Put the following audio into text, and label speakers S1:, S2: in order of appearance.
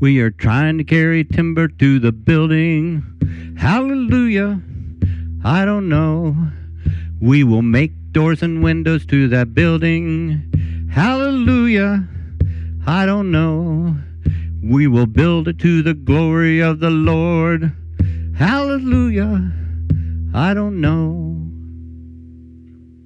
S1: We are trying to carry timber to the building. Hallelujah. I don't know. We will make doors and windows to that building. Hallelujah. I don't know. We will build it to the glory of the Lord. Hallelujah. I don't know.